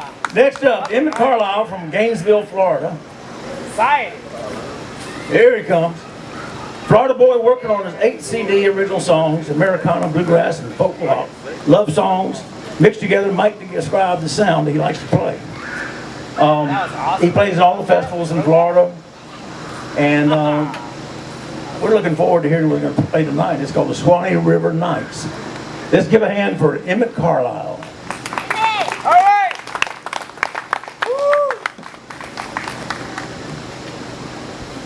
Yeah. Next up, Emmett Carlisle from Gainesville, Florida. Excited. Here he comes. Florida boy working on his eight CD original songs, Americana, bluegrass, and folk rock. Love songs mixed together might describe the sound he likes to play. Um, awesome. he plays at all the festivals in Florida, and um, we're looking forward to hearing what we're going to play tonight. It's called the Swanee River Nights. Let's give a hand for Emmett Carlisle.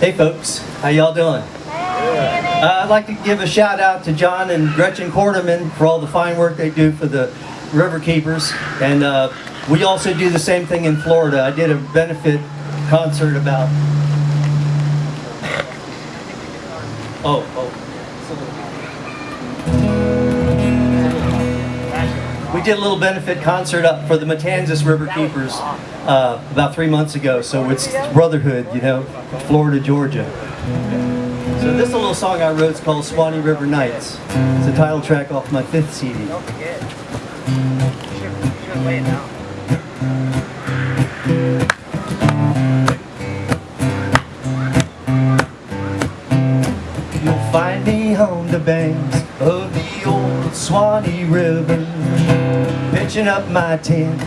Hey folks, how y'all doing? Uh, I'd like to give a shout out to John and Gretchen Quarterman for all the fine work they do for the River Keepers. And uh, we also do the same thing in Florida. I did a benefit concert about... Oh, oh. Did a little benefit concert up for the Matanzas River Keepers uh, about three months ago. So it's brotherhood, you know, Florida, Georgia. So this little song I wrote is called Swanee River Nights. It's a title track off my fifth CD. Don't forget. You'll find me on the banks of the Swanee River, pitching up my tent,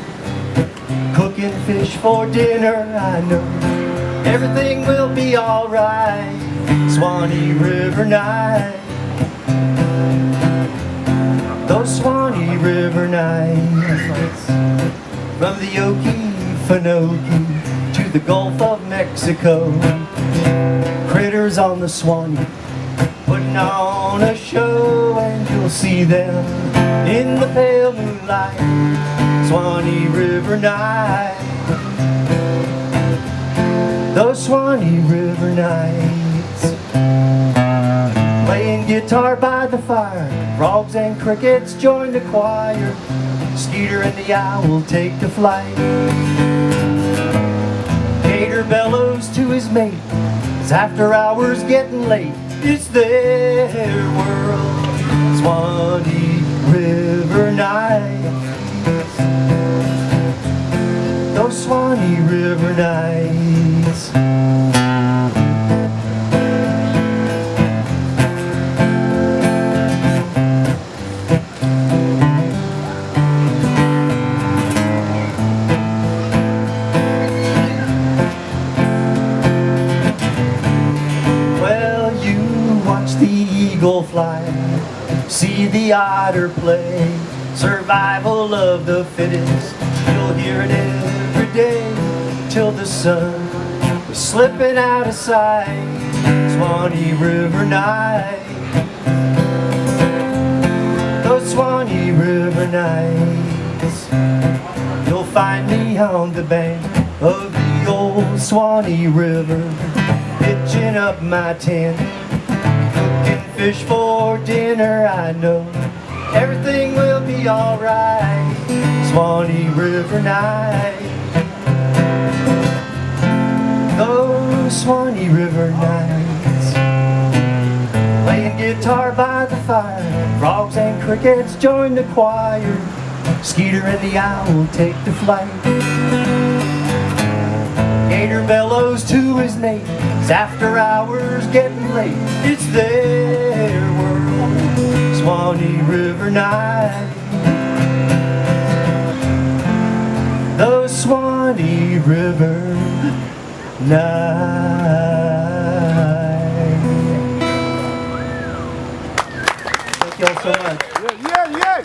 cooking fish for dinner. I know everything will be alright. Swanee River night. Those Swanee River nights From the Okefenokee to the Gulf of Mexico Critters on the Swanee Putting on a show you'll see them In the pale moonlight Swanee River night. Those Swanee River nights. Playing guitar by the fire Frogs and crickets join the choir. Skeeter and the owl take to flight. Gator bellows to his mate It's after hours getting late It's their world Swanee River nights Those Swanee River nights see the otter play, survival of the fittest. You'll hear it every day till the sun is slipping out of sight. Swanee River night, those Swanee River nights. You'll find me on the bank of the old Swanee River Pitching up my tent Cooking fish for dinner I know. Everything will be alright. Swanee River night. Those Swanee River nights. Playing guitar by the fire. Frogs and crickets join the choir. Skeeter and the owl take to flight. Gator bellows to his mate It's after hours getting late. It's their world. Swanee River night. Those Swanee River nights Thank y'all so much. Yeah, yeah, yeah.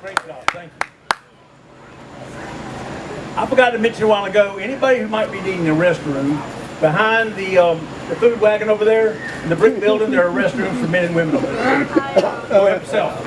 Great job, thank you. I forgot to mention a while ago, anybody who might be needing a restroom, behind the, um, the food wagon over there, in the brick building, there are restrooms for men and women over there. Go yourself.